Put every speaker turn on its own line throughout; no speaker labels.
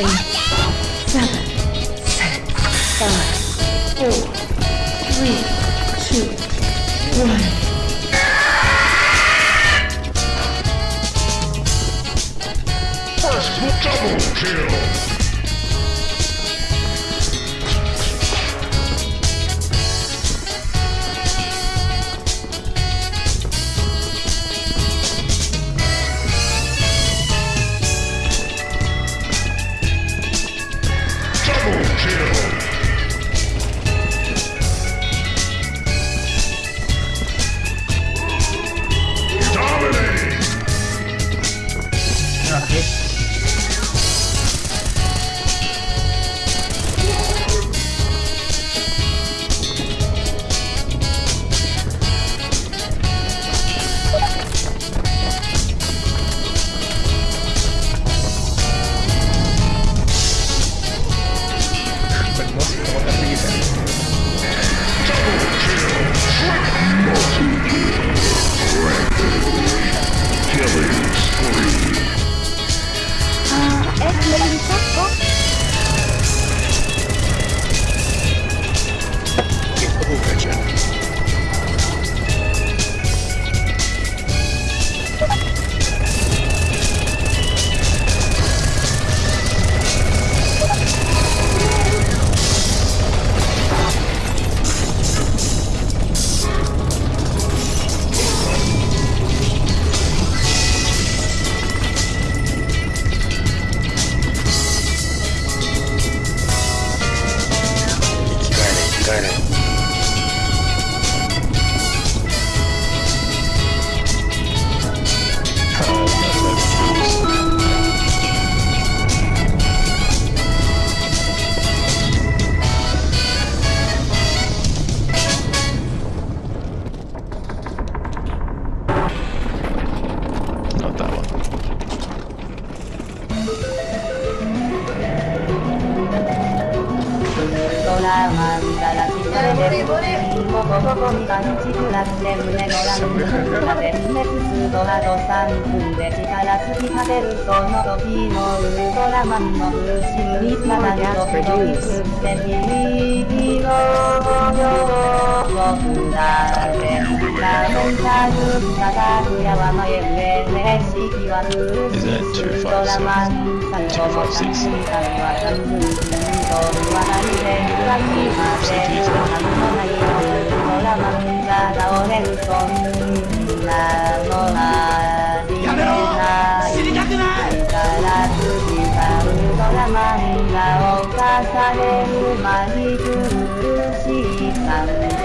eight, seven, six, five, four, three, two, one.
First double kill. Kill.
なん
こここに感じるらって胸の滅すドラド3分で力尽き果てるその時のウルトラマンのにまだドキドキすってビビの情報だってラメンタルたくやは前上ね式は風
Is that
刺すドラマン最後の3時間は3分とは何で裏切りまで何もない。のドラマンが倒れるそんなのありえない知りたくないから次がウルトラマンが犯されるまじ苦しい感絶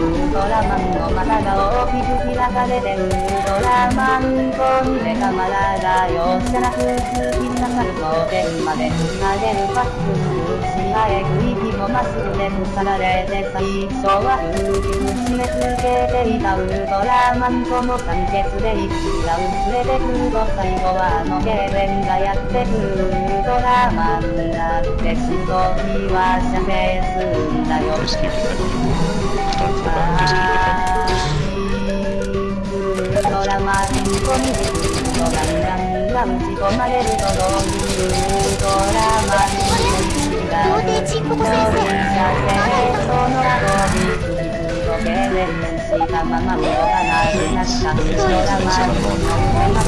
なったウルトラマンの股が大きく開かれてウルトラマンと目がまらだよじゃなく突き刺さると天まで投げるバックしあえぐ息もまっすぐで腐られて最初は勇気締め付けていたウルトラマンとも完結で一が薄れてくると最後は。あのゲーレンがやってくるウルトラマンだってしときは射精するんだよドラマに込みでくるとガンガンが打ち込まれるとどういうドラマにが
童貞ちんぽこ先生
その後に次々とゲレンしたまま動かなくなったドラマにの夢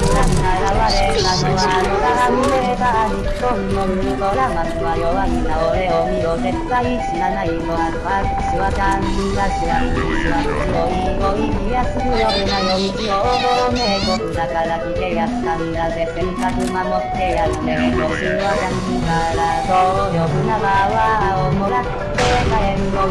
が現れたのは野田胸が日本のウルトラマンは弱いな俺を見ろ絶対知らないのあるは私はちゃんだしは私は強いおい気がするような夜道を名国だから来てやったんだぜ洗濯守ってやって星はちゃんからそうよ船場をもらって帰るの